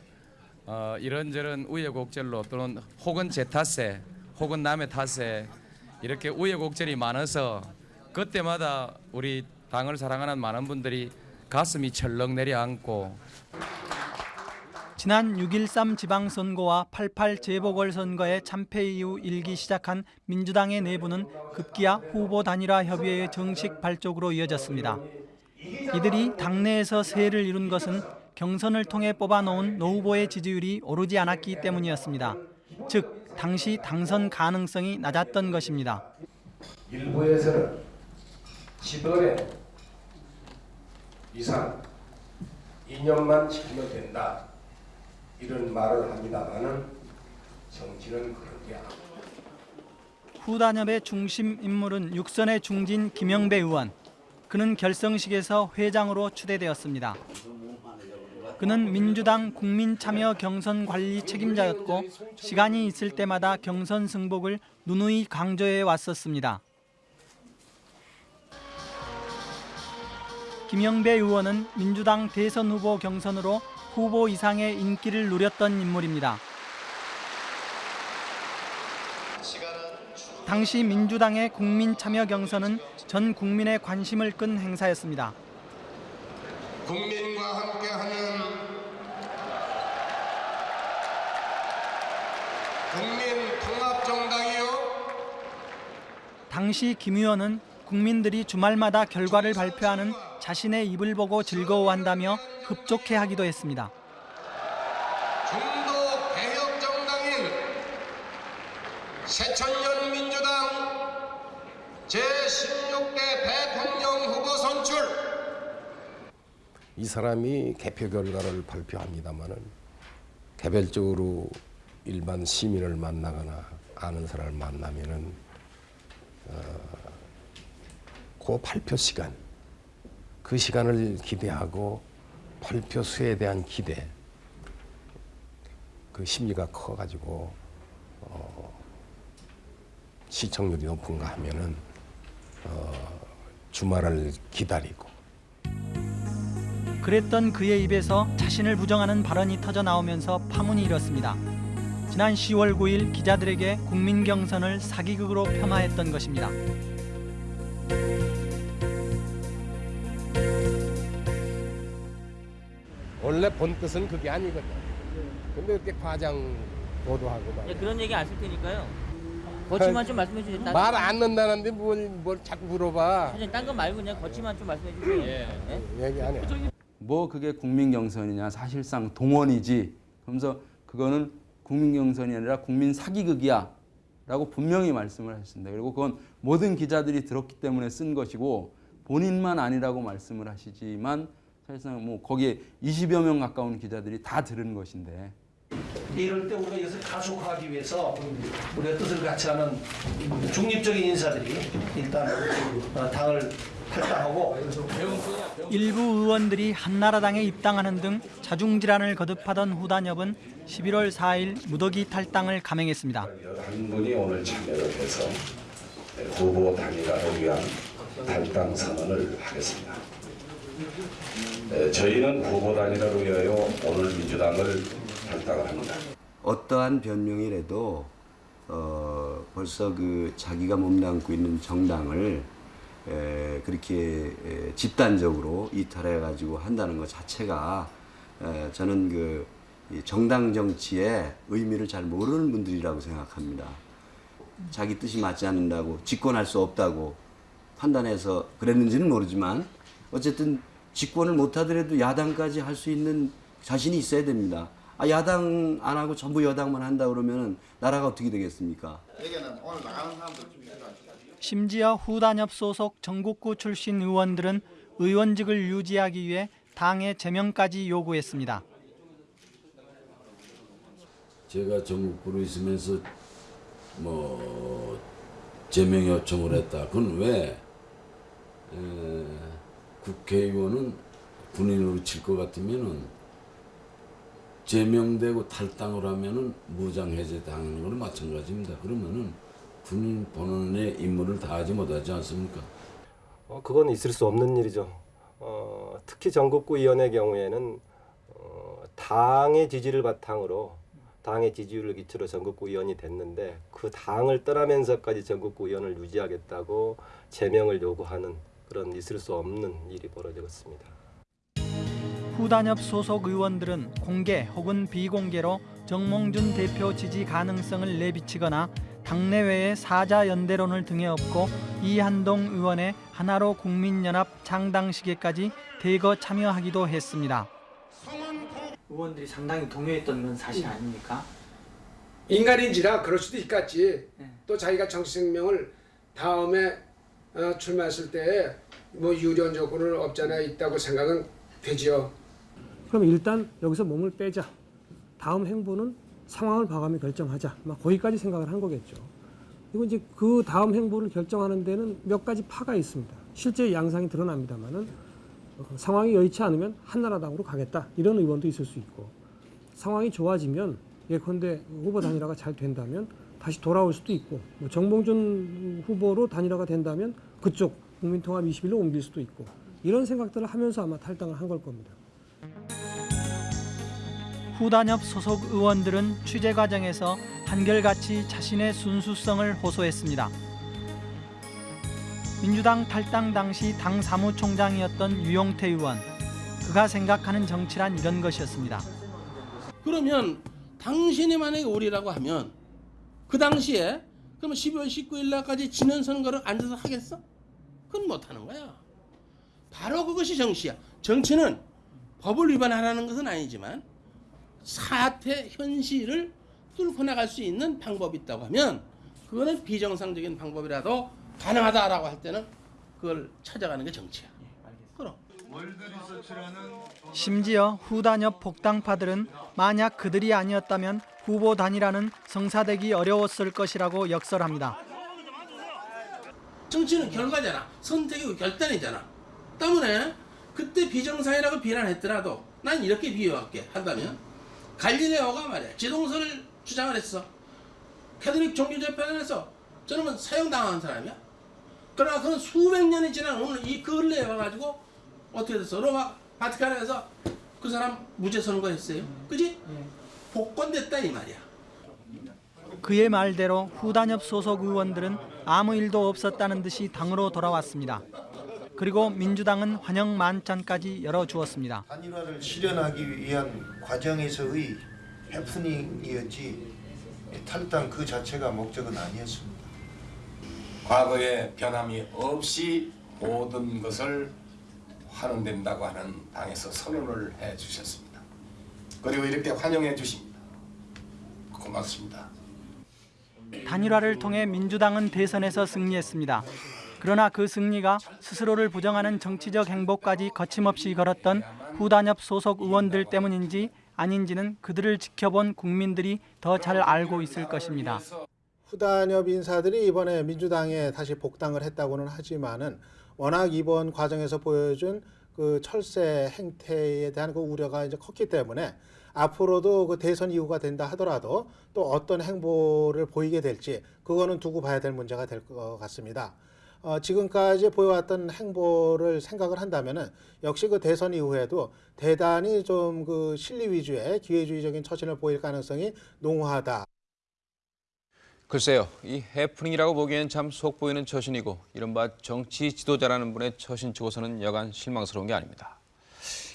어, 이런저런 우여곡절로 또는 혹은 제 탓에 혹은 남의 탓에 이렇게 우여곡절이 많아서 그때마다 우리 당을 사랑하는 많은 분들이 가슴이 철렁 내려앉고 지난 6.13 지방선거와 88 재보궐선거의 참패 이후 일기 시작한 민주당의 내부는 급기야 후보 단일화 협의회의 정식 발족으로 이어졌습니다. 이들이 당내에서 세를 이룬 것은 경선을 통해 뽑아놓은 노 후보의 지지율이 오르지 않았기 때문이었습니다. 즉 당시 당선 가능성이 낮았던 것입니다. 일부에서는 10원에 이상 2년만 지키면 된다 이런 말을 합니다만은 정치는 그런 게 아닙니다. 후단협의 중심 인물은 육선의 중진 김영배 의원. 그는 결성식에서 회장으로 추대되었습니다. 그는 민주당 국민참여 경선 관리 책임자였고 시간이 있을 때마다 경선 승복을 누누이 강조해 왔었습니다. 김영배 의원은 민주당 대선 후보 경선으로 후보 이상의 인기를 누렸던 인물입니다. 당시 민주당의 국민 참여 경선은 전 국민의 관심을 끈 행사였습니다. 국민과 함께하는 국민 통합정당이요. 당시 김 의원은 국민들이 주말마다 결과를 발표하는 자신의 입을 보고 즐거워한다며 흡족해하기도 했습니다. 중도 개혁 정당인 새천년 민주당 제16대 대통령 후보 선출 이 사람이 개표 결과를 발표합니다마는 개별적으로 일반 시민을 만나거나 아는 사람을 만나면은 어, 그 발표 시간 그 시간을 기대하고 발표 수에 대한 기대 그 심리가 커가지고 어, 시청률이 높은가 하면은 어, 주말을 기다리고 그랬던 그의 입에서 자신을 부정하는 발언이 터져 나오면서 파문이 일었습니다. 지난 10월 9일 기자들에게 국민 경선을 사기극으로 폄하했던 것입니다. 원래 본 뜻은 그게 아니거든. 근데 이렇게 과장 보도하고 막. 예, 그런 얘기 안쓸 테니까요. 거치만 좀 말씀해 주세요. 딴- 말 안 넣는다는데 뭘, 뭘 자꾸 물어봐. 사장님 딴거 말고 그냥 거치만 좀 말씀해 주세요. 예. 얘기 안 해. 뭐 그게 국민 경선이냐 사실상 동원이지 그러면서 그거는 국민 경선이 아니라 국민 사기극이야 라고 분명히 말씀을 하셨습니다. 그리고 그건 모든 기자들이 들었기 때문에 쓴 것이고 본인만 아니라고 말씀을 하시지만 사실상 뭐 거기에 20여 명 가까운 기자들이 다 들은 것인데 이럴 때 우리가 이것을 가속화하기 위해서 우리가 뜻을 같이 하는 중립적인 인사들이 일단 어, 당을 탈당하고 일부 의원들이 한나라당에 입당하는 등 자중질환을 거듭하던 후단협은 11월 4일 무더기 탈당을 감행했습니다. 한 분이 오늘 참여를 해서 후보 단일화를 위한 탈당 선언을 하겠습니다. 에, 저희는 후보 단일화를 위하여 오늘 민주당을 탈당을 합니다. 어떠한 변명이라도 어, 벌써 그 자기가 몸담고 있는 정당을 에, 그렇게 에, 집단적으로 이탈해 가지고 한다는 것 자체가 에, 저는 그이 정당 정치의 의미를 잘 모르는 분들이라고 생각합니다. 자기 뜻이 맞지 않는다고 집권할 수 없다고 판단해서 그랬는지는 모르지만 어쨌든 집권을 못하더라도 야당까지 할 수 있는 자신이 있어야 됩니다. 아, 야당 안 하고 전부 여당만 한다 그러면 나라가 어떻게 되겠습니까? 심지어 후단협 소속 전국구 출신 의원들은 의원직을 유지하기 위해 당의 제명까지 요구했습니다. 제가 전국구로 있으면서 뭐 제명 요청을 했다. 그건 왜 에, 국회의원은 군인으로 칠 것 같으면은 제명되고 탈당을 하면은 무장 해제 당하는 거랑 마찬가지입니다. 그러면은 군인 본원의 임무를 다하지 못하지 않습니까? 어, 그건 있을 수 없는 일이죠. 어, 특히 전국구위원회 경우에는 어, 당의 지지를 바탕으로 당의 지지율을 기초로 전국구위원이 됐는데 그 당을 떠나면서까지 전국구위원을 유지하겠다고 제명을 요구하는 그런 있을 수 없는 일이 벌어졌습니다. 후단협 소속 의원들은 공개 혹은 비공개로 정몽준 대표 지지 가능성을 내비치거나 당내외의 사자 연대론을 등에 업고 이한동 의원의 하나로 국민연합 창당식에까지 대거 참여하기도 했습니다. 의원들이 상당히 동요했던 건 사실 아닙니까? 인간인지라 그럴 수도 있겠지. 또 자기가 정치 생명을 다음에 어, 출마했을 때 뭐 유리한 조건을 없잖아 있다고 생각은 되지요. 그럼 일단 여기서 몸을 빼자. 다음 행보는 상황을 봐가며 결정하자. 막 거기까지 생각을 한 거겠죠. 그리고 이제 그 다음 행보를 결정하는 데는 몇 가지 파가 있습니다. 실제 양상이 드러납니다만은 어, 상황이 여의치 않으면 한나라당으로 가겠다. 이런 의원도 있을 수 있고 상황이 좋아지면 예컨대 후보 단일화가 잘 된다면 다시 돌아올 수도 있고 뭐 정봉준 후보로 단일화가 된다면 그쪽 국민통합 21로 옮길 수도 있고 이런 생각들을 하면서 아마 탈당을 한 걸 겁니다. 후단협 소속 의원들은 취재 과정에서 한결같이 자신의 순수성을 호소했습니다. 민주당 탈당 당시 당 사무총장이었던 유용태 의원. 그가 생각하는 정치란 이런 것이었습니다. 그러면 당신이 만약에 오리라고 하면 그 당시에 그러면 12월 19일 날까지 지는 선거를 앉아서 하겠어? 그건 못하는 거야. 바로 그것이 정치야. 정치는 법을 위반하라는 것은 아니지만 사태 현실을 뚫고 나갈 수 있는 방법이 있다고 하면 그거는 비정상적인 방법이라도 가능하다라고 할 때는 그걸 찾아가는 게 정치야. 그럼. 심지어 후단협 복당파들은 만약 그들이 아니었다면 후보 단일화는 성사되기 어려웠을 것이라고 역설합니다. 정치는 결과잖아. 선택이고 결단이잖아. 때문에 그때 비정상이라고 비난했더라도 난 이렇게 비유할게 한다면 갈릴레오가 말이야 지동설을 주장을 했어. 캐톨릭 종교재판에서 저놈은 사형당한 사람이야. 그러나 그는 수백 년이 지난 오늘 이 근래에 와가지고 어떻게 됐어? 로마 바티칸에서 그 사람 무죄 선고했어요. 그지? 복권됐다 이 말이야. 그의 말대로 후단협 소속 의원들은 아무 일도 없었다는 듯이 당으로 돌아왔습니다. 그리고 민주당은 환영 만찬까지 열어주었습니다. 단일화를 실현하기 위한 과정에서의 해프닝이었지 탈당 그 자체가 목적은 아니었습니다. 과거에 변함이 없이 모든 것을 환원된다고 하는 당에서 선언을 해 주셨습니다. 그리고 이렇게 환영해 주십니다. 고맙습니다. 단일화를 통해 민주당은 대선에서 승리했습니다. 그러나 그 승리가 스스로를 부정하는 정치적 행보까지 거침없이 걸었던 후단협 소속 의원들 때문인지 아닌지는 그들을 지켜본 국민들이 더 잘 알고 있을 것입니다. 후단협 인사들이 이번에 민주당에 다시 복당을 했다고는 하지만은 워낙 이번 과정에서 보여준 그 철새 행태에 대한 그 우려가 이제 컸기 때문에 앞으로도 그 대선 이후가 된다 하더라도 또 어떤 행보를 보이게 될지 그거는 두고 봐야 될 문제가 될 것 같습니다. 어, 지금까지 보여왔던 행보를 생각을 한다면은 역시 그 대선 이후에도 대단히 좀 그 실리 위주의 기회주의적인 처신을 보일 가능성이 농후하다. 글쎄요, 이 해프닝이라고 보기엔 참 속 보이는 처신이고 이른바 정치 지도자라는 분의 처신 치고서는 여간 실망스러운 게 아닙니다.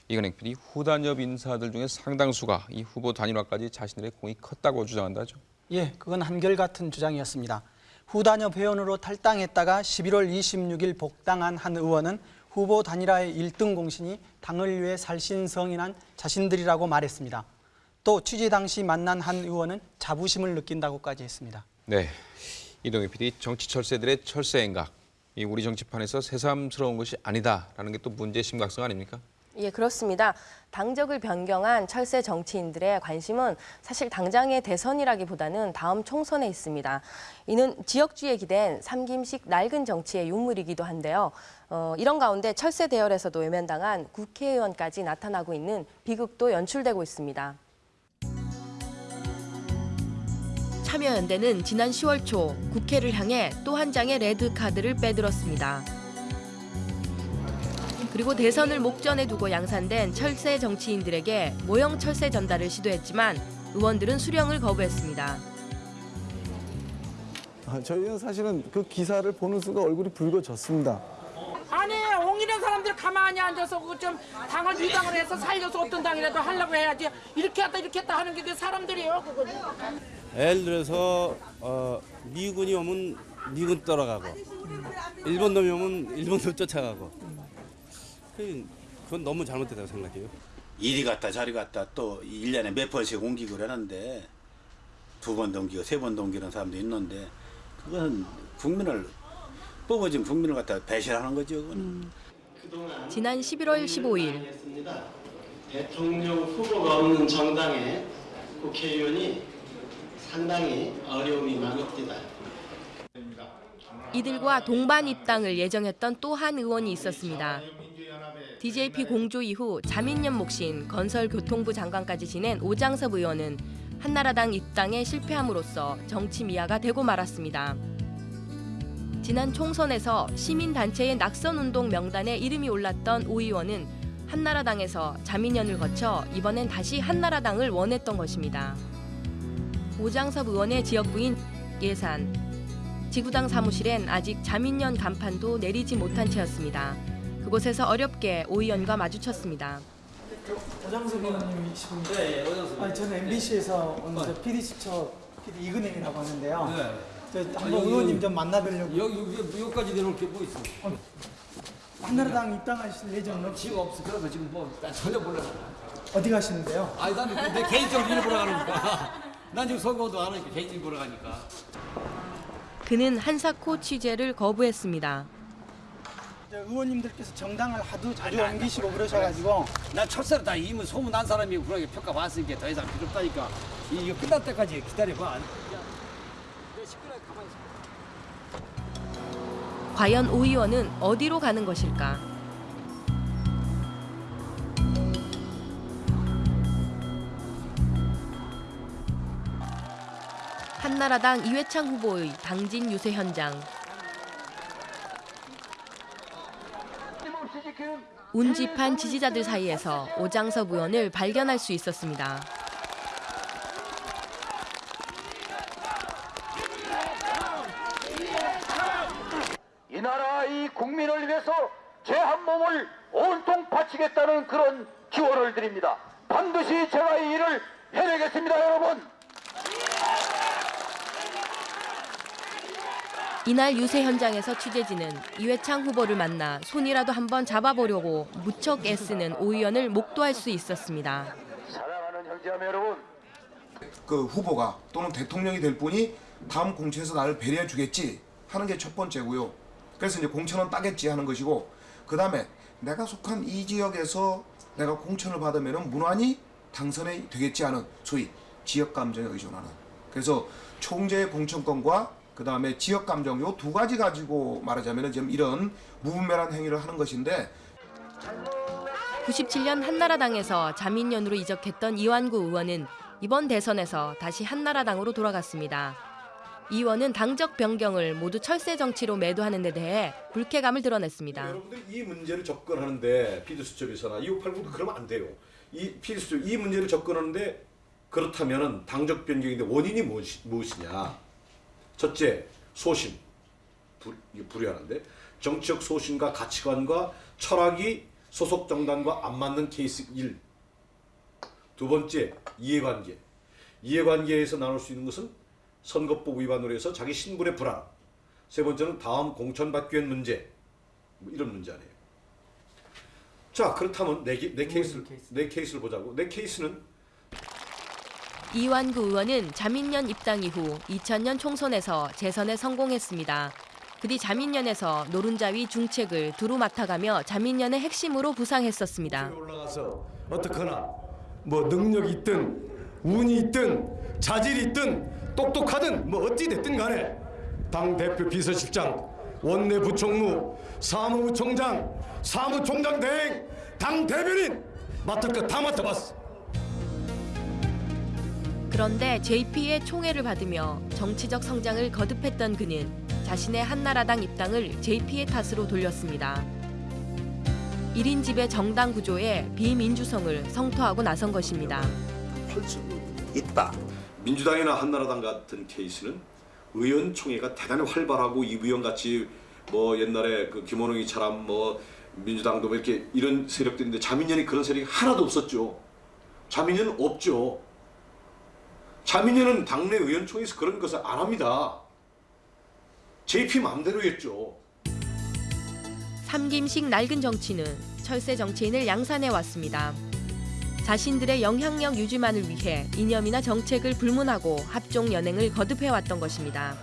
이건행 PD 후단협 인사들 중에 상당수가 이 후보 단일화까지 자신들의 공이 컸다고 주장한다죠. 예, 그건 한결같은 주장이었습니다. 후단협 회원으로 탈당했다가 11월 26일 복당한 한 의원은 후보 단일화의 1등 공신이 당을 위해 살신성인한 자신들이라고 말했습니다. 또 취재 당시 만난 한 의원은 자부심을 느낀다고까지 했습니다. 네, 이동희 PD 정치 철새들의 철새 행각. 이 우리 정치판에서 새삼스러운 것이 아니다라는 게 또 문제의 심각성 아닙니까? 예, 그렇습니다. 당적을 변경한 철새 정치인들의 관심은 사실 당장의 대선이라기보다는 다음 총선에 있습니다. 이는 지역주의에 기댄 삼김식 낡은 정치의 유물이기도 한데요. 어, 이런 가운데 철새 대열에서도 외면당한 국회의원까지 나타나고 있는 비극도 연출되고 있습니다. 참여연대는 지난 10월 초 국회를 향해 또 한 장의 레드카드를 빼들었습니다. 그리고 대선을 목전에 두고 양산된 철새 정치인들에게 모형 철새 전달을 시도했지만 의원들은 수령을 거부했습니다. 아, 저희는 사실은 그 기사를 보는 순간 얼굴이 붉어졌습니다. 아니 옹이는 사람들 가만히 앉아서 그좀 당을 위당을 해서 살려서 어떤 당이라도 하려고 해야지 이렇게 했다 이렇게 했다 하는 게 그 사람들이에요 그거. 예를 들어서 어, 미군이 오면 미군 따라가고 일본 놈이 오면 일본 놈 쫓아가고 그- 그건 너무 잘못됐다고 생각해요. 이리 갔다 저리 갔다 또 1년에 몇 번씩 옮기고 그러는데 두번 옮기고 세번 옮기는 사람도 있는데 그건 국민을 뽑아진 국민을 갖다 배신하는 거죠. 그건. 지난 11월 15일 대통령 후보가 없는 정당의 국회의원이 상당히 어려움이 많습니다. 이들과 동반 입당을 예정했던 또 한 의원이 있었습니다. DJP 공조 이후 자민련 몫인 건설교통부 장관까지 지낸 오장섭 의원은 한나라당 입당에 실패함으로써 정치 미화가 되고 말았습니다. 지난 총선에서 시민단체의 낙선운동 명단에 이름이 올랐던 오 의원은 한나라당에서 자민련을 거쳐 이번엔 다시 한나라당을 원했던 것입니다. 오장섭 의원의 지역구인 예산. 지구당 사무실엔 아직 자민련 간판도 내리지 못한 채였습니다. 그곳에서 어렵게 오 의원과 마주쳤습니다. 오장석 의원님이시군요. 네, 아니 저는 MBC에서 온 네. PD 수첩 PD 이근행이라고 하는데요. 네. 저 한번 여기- 의원님 좀 만나뵈려고. 여기 여기 여기까지 내놓을 게뭐 있어? 한나라당 입당하실 예정은 지금 없어. 그래서 지금 뭐 전혀 몰라. 어디 가시는데요? 아니 난내 개인적으로 일 보러 가니까. 난 지금 선거도 안 하니까 개인적으로 보러 가니까. 그는 한사코 취재를 거부했습니다. 의원님들께서 정당을 하도 자주 옮기시고 그러셔가지고 나 첫사로 다 이미 소문 난 사람이고 그러게 평가 받았으니까 더 이상 필요 없다니까. 이- 이거 끝날 때까지 기다려봐. 과연 오 의원은 어디로 가는 것일까? 한나라당 이회창 후보의 당진 유세 현장. 운집한 지지자들 사이에서 오장섭 의원을 발견할 수 있었습니다. 이 나라 이 국민을 위해서 제 한 몸을 온통 바치겠다는 그런 기원을 드립니다. 반드시 제가 이 일을 해내겠습니다, 여러분. 이날 유세 현장에서 취재진은 이회창 후보를 만나 손이라도 한번 잡아보려고 무척 애쓰는 오 의원을 목도할 수 있었습니다. 사랑하는 형제자매 여러분, 그 후보가 또는 대통령이 될 분이 다음 공천에서 나를 배려해 주겠지 하는 게 첫 번째고요. 그래서 이제 공천은 따겠지 하는 것이고 그 다음에 내가 속한 이 지역에서 내가 공천을 받으면 무난히 당선이 되겠지 하는 소위 지역 감정에 의존하는 그래서 총재의 공천권과 그 다음에 지역 감정 요 두 가지 가지고 말하자면 지금 이런 무분별한 행위를 하는 것인데 97년 한나라당에서 자민련으로 이적했던 이완구 의원은 이번 대선에서 다시 한나라당으로 돌아갔습니다. 이 의원은 당적 변경을 모두 철새 정치로 매도하는 데 대해 불쾌감을 드러냈습니다. 여러분들이 이 문제를 접근하는데 피드수첩에서나 2589도 그러면 안 돼요. 이 피드수첩 이 문제를 접근하는데 그렇다면은 당적 변경인데 원인이 무엇이, 무엇이냐? 첫째 소신 불, 불의하는데 정치적 소신과 가치관과 철학이 소속 정당과 안 맞는 케이스 1. 두 번째 이해관계. 이해관계에서 나눌 수 있는 것은 선거법 위반으로 해서 자기 신분의 불안. 세 번째는 다음 공천받기 위한 문제. 뭐 이런 문제 아니에요. 자 그렇다면 내, 기- 내 케이스를 내 케이스를 보자고. 내 케이스는 이완구 의원은 자민련 입당 이후 2000년 총선에서 재선에 성공했습니다. 그뒤 자민련에서 노른자위 중책을 두루 맡아가며 자민련의 핵심으로 부상했었습니다. 어떻거나 뭐 능력이 있든 운이 있든 자질이 있든 똑똑하든 뭐 어찌 됐든 간에 당 대표 비서실장 원내 부총무 사무총장 사무총장 대행 당 대변인 맡을 거다 맡아봤어. 그런데 JP의 총애를 받으며 정치적 성장을 거듭했던 그는 자신의 한나라당 입당을 JP의 탓으로 돌렸습니다. 1인 집의 정당 구조에 비민주성을 성토하고 나선 것입니다. 있다. 민주당이나 한나라당 같은 케이스는 의원총회가 대단히 활발하고 이부영 같이 뭐 옛날에 그 김원웅이처럼 뭐 민주당도 뭐 이렇게 이런 세력들인데 자민련이 그런 세력이 하나도 없었죠. 자민련은 없죠. 자민련은 당내 의원총회에서 그런 것을 안 합니다. JP 마음대로였죠. 삼김식 낡은 정치는 철새 정치인을 양산해 왔습니다. 자신들의 영향력 유지만을 위해 이념이나 정책을 불문하고 합종 연행을 거듭해 왔던 것입니다.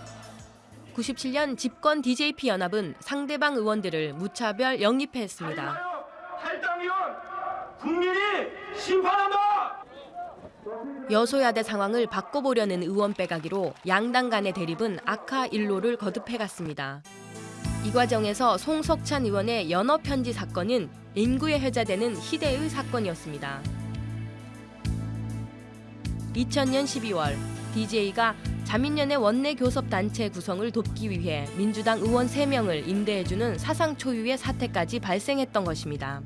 97년 집권 DJP 연합은 상대방 의원들을 무차별 영입했습니다. 탈당위원 국민이 심판한다. 여소야대 상황을 바꿔보려는 의원 빼가기로 양당 간의 대립은 악화 일로를 거듭해 갔습니다. 이 과정에서 송석찬 의원의 연어 편지 사건은 인구에 회자되는 희대의 사건이었습니다. 2000년 12월 DJ가 자민련의 원내 교섭 단체 구성을 돕기 위해 민주당 의원 3명을 임대해주는 사상 초유의 사태까지 발생했던 것입니다.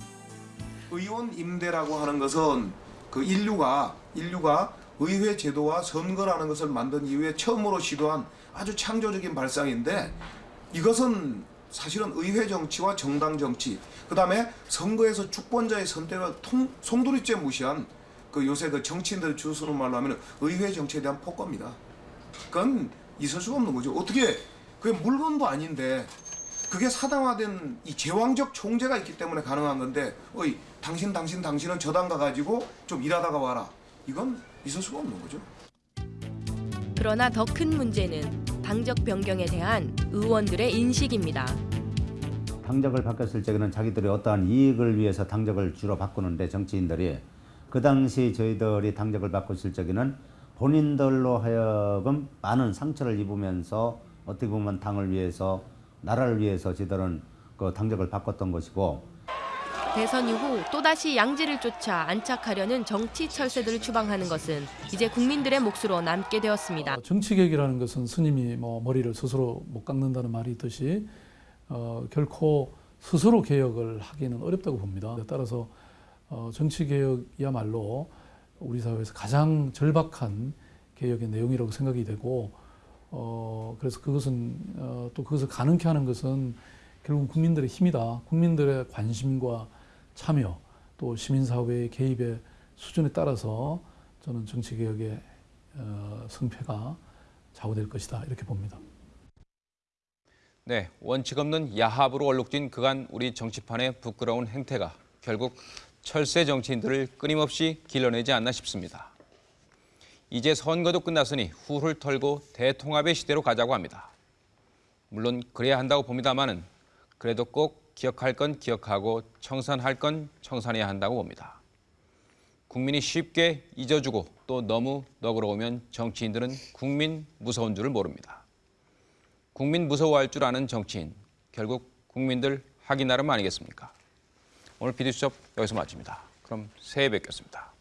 의원 임대라고 하는 것은 그 인류가 인류가 의회 제도와 선거라는 것을 만든 이후에 처음으로 시도한 아주 창조적인 발상인데 이것은 사실은 의회 정치와 정당 정치 그 다음에 선거에서 주권자의 선택을 통, 송두리째 무시한 그 요새 그 정치인들 줄 서는 말로 하면 의회 정치에 대한 폭거입니다. 그건 있을 수가 없는 거죠. 어떻게 그게 물건도 아닌데 그게 사당화된 이 제왕적 총재가 있기 때문에 가능한 건데 어이 당신 당신 당신은 저당 가가지고 좀 일하다가 와라 이건 있을 수가 없는 거죠. 그러나 더 큰 문제는 당적 변경에 대한 의원들의 인식입니다. 당적을 바꿨을 적에는 자기들의 어떠한 이익을 위해서 당적을 주로 바꾸는데 정치인들이 그 당시 저희들이 당적을 바꿨을 적에는 본인들로 하여금 많은 상처를 입으면서 어떻게 보면 당을 위해서 나라를 위해서 저희들은 그 당적을 바꿨던 것이고 대선 이후 또다시 양지를 쫓아 안착하려는 정치 철새들을 추방하는 것은 이제 국민들의 몫으로 남게 되었습니다. 정치 개혁이라는 것은 스님이 뭐 머리를 스스로 못 깎는다는 말이 있듯이 어, 결코 스스로 개혁을 하기는 어렵다고 봅니다. 따라서 어, 정치 개혁이야말로 우리 사회에서 가장 절박한 개혁의 내용이라고 생각이 되고 어, 그래서 그것은 어, 또 그것을 가능케 하는 것은 결국 국민들의 힘이다. 국민들의 관심과 참여 또 시민사회의 개입의 수준에 따라서 저는 정치개혁의 어, 성패가 좌우될 것이다 이렇게 봅니다. 네, 원칙 없는 야합으로 얼룩진 그간 우리 정치판의 부끄러운 행태가 결국 철새 정치인들을 끊임없이 길러내지 않나 싶습니다. 이제 선거도 끝났으니 후를 털고 대통합의 시대로 가자고 합니다. 물론 그래야 한다고 봅니다마는 그래도 꼭 기억할 건 기억하고 청산할 건 청산해야 한다고 봅니다. 국민이 쉽게 잊어주고 또 너무 너그러우면 정치인들은 국민 무서운 줄을 모릅니다. 국민 무서워할 줄 아는 정치인, 결국 국민들 하기 나름 아니겠습니까? 오늘 비디수첩 여기서 마칩니다. 그럼 새해 뵙겠습니다.